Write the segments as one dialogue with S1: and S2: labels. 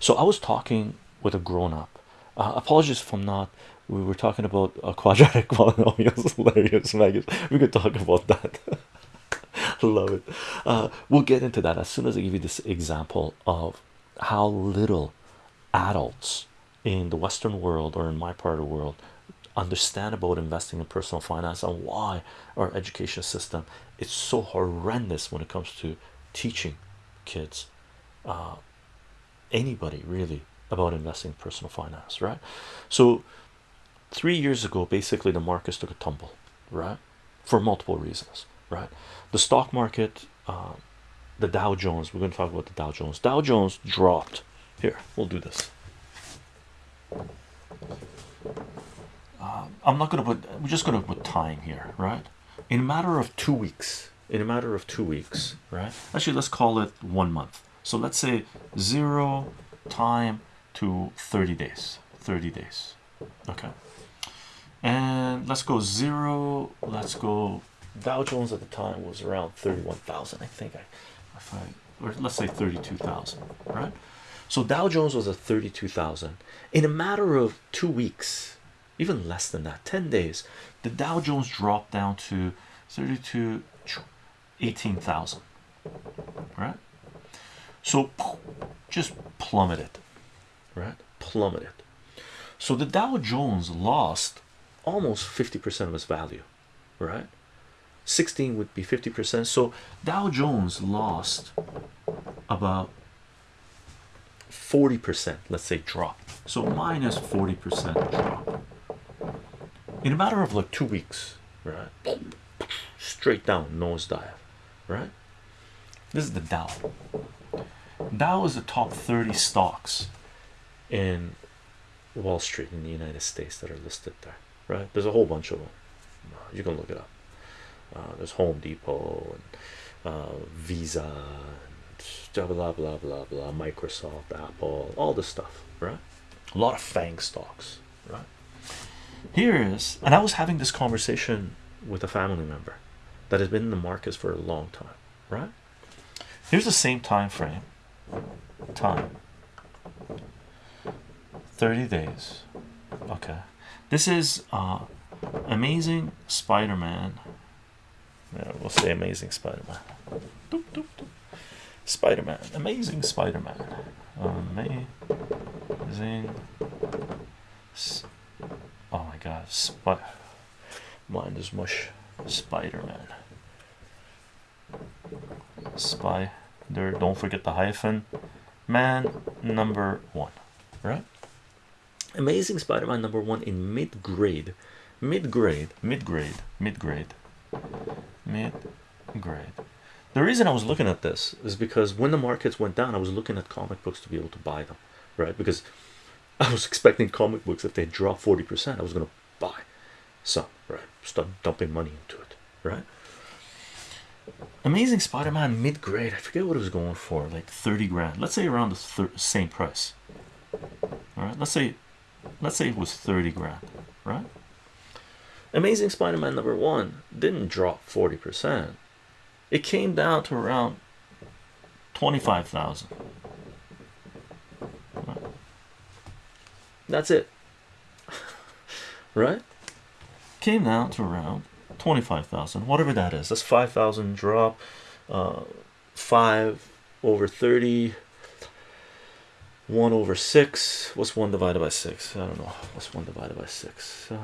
S1: So I was talking with a grown-up. Uh, apologies if I'm not. We were talking about a quadratic polynomials. Hilarious. We could talk about that. Love it. Uh, we'll get into that as soon as I give you this example of how little adults in the Western world or in my part of the world understand about investing in personal finance and why our education system is so horrendous when it comes to teaching kids uh, anybody really about investing in personal finance right? So three years ago basically the markets took a tumble right? For multiple reasons right? The stock market uh, the Dow Jones we're going to talk about the Dow Jones. Dow Jones dropped. Here we'll do this. Uh, I'm not gonna put we're just gonna put time here right? In a matter of two weeks in a matter of two weeks right? Actually let's call it one month so let's say zero time to 30 days 30 days. Okay. And let's go zero let's go Dow Jones at the time was around 31,000 I think I if I or let's say 32,000 right? So Dow Jones was at 32,000 in a matter of two weeks even less than that 10 days the Dow Jones dropped down to 32 18,000 right so just plummeted right? Plummeted so the Dow Jones lost almost 50% of its value right? 16 would be 50% so Dow Jones lost about 40% let's say drop. So minus 40% drop. In a matter of like two weeks right? Straight down nosedive right? This is the Dow Dow was the top 30 stocks in Wall Street in the United States that are listed there right? There's a whole bunch of them you can look it up. Uh, there's Home Depot and uh, Visa and blah blah blah blah Microsoft Apple all this stuff right? A lot of FANG stocks right? Here is and I was having this conversation with a family member that has been in the markets for a long time right? Here's the same time frame time. 30 days. Okay. This is uh amazing spider-man. Yeah, we'll say amazing spider-man. Spider-man. Amazing spider-man. Amazing oh my god spot mine is mush. Spider-man. Spy there don't forget the hyphen. Man number one right? Amazing spider-man number one in mid-grade. Mid-grade. Mid-grade. Mid-grade. Mid-grade. The reason I was looking at this is because when the markets went down I was looking at comic books to be able to buy them right? Because I was expecting comic books if they drop 40% I was going to buy some right? Start dumping money into it right amazing spider-man mid-grade. I forget what it was going for like 30 grand. Let's say around the same price. All right let's say let's say it was 30 grand right? Amazing spider-man number one didn't drop 40 percent. It came down to around 25,000 that's it. Right? Came down to around 25,000 whatever that is. That's 5,000 drop uh, 5 over 30 1 over 6 what's 1 divided by 6 I don't know. What's 1 divided by 6 uh,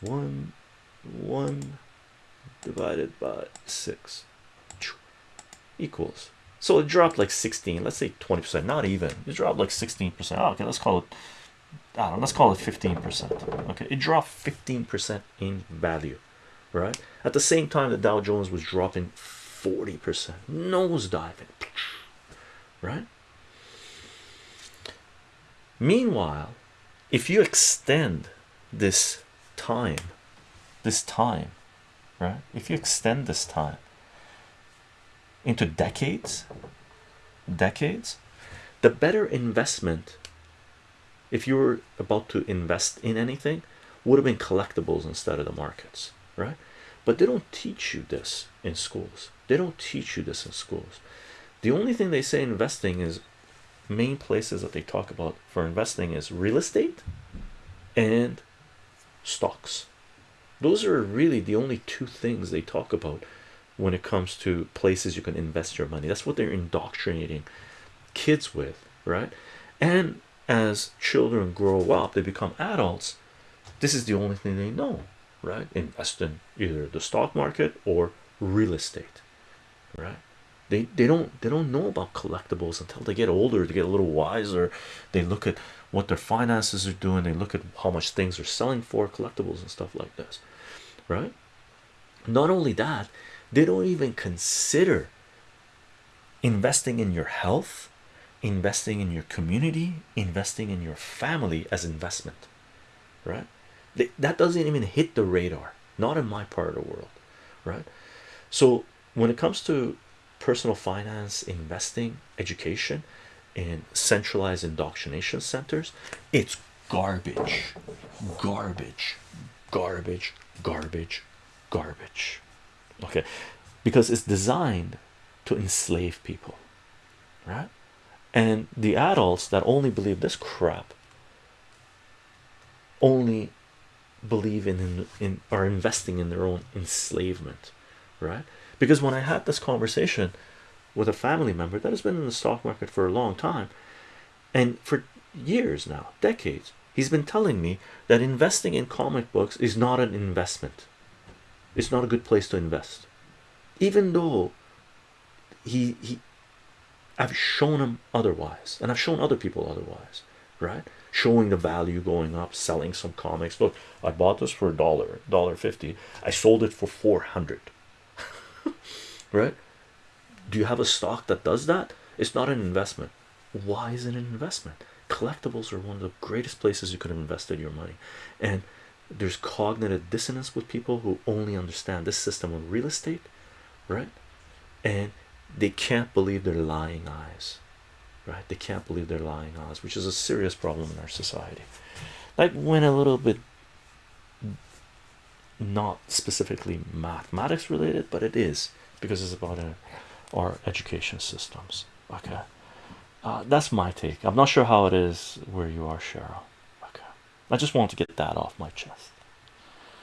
S1: 1 1 divided by 6 equals. So it dropped like 16 let's say 20 percent. Not even. It dropped like 16 percent. Oh, okay let's call it I don't know, let's call it 15%. Okay, it dropped 15% in value, right? At the same time, the Dow Jones was dropping 40%, nose diving, right? Meanwhile, if you extend this time, this time, right? If you extend this time into decades, decades, the better investment if you were about to invest in anything would have been collectibles instead of the markets right? But they don't teach you this in schools. They don't teach you this in schools. The only thing they say investing is main places that they talk about for investing is real estate and stocks. Those are really the only two things they talk about when it comes to places you can invest your money. That's what they're indoctrinating kids with right? And as children grow up they become adults this is the only thing they know right? Invest in either the stock market or real estate right? They they don't they don't know about collectibles until they get older they get a little wiser they look at what their finances are doing they look at how much things are selling for collectibles and stuff like this right? Not only that they don't even consider investing in your health investing in your community investing in your family as investment right? That doesn't even hit the radar not in my part of the world right? So when it comes to personal finance investing education in centralized indoctrination centers it's garbage garbage garbage garbage garbage okay? Because it's designed to enslave people right and the adults that only believe this crap only believe in, in in are investing in their own enslavement right? Because when I had this conversation with a family member that has been in the stock market for a long time and for years now decades he's been telling me that investing in comic books is not an investment. It's not a good place to invest. Even though he he I've shown them otherwise and I've shown other people otherwise right? Showing the value going up selling some comics. Look I bought this for a dollar dollar fifty. I sold it for 400 right? Do you have a stock that does that? It's not an investment. Why is it an investment? Collectibles are one of the greatest places you could have invested your money. And there's cognitive dissonance with people who only understand this system of real estate right? And they can't believe their lying eyes right? They can't believe their lying eyes which is a serious problem in our society. That went a little bit not specifically mathematics related but it is because it's about uh, our education systems okay? Uh, that's my take. I'm not sure how it is where you are cheryl okay? I just want to get that off my chest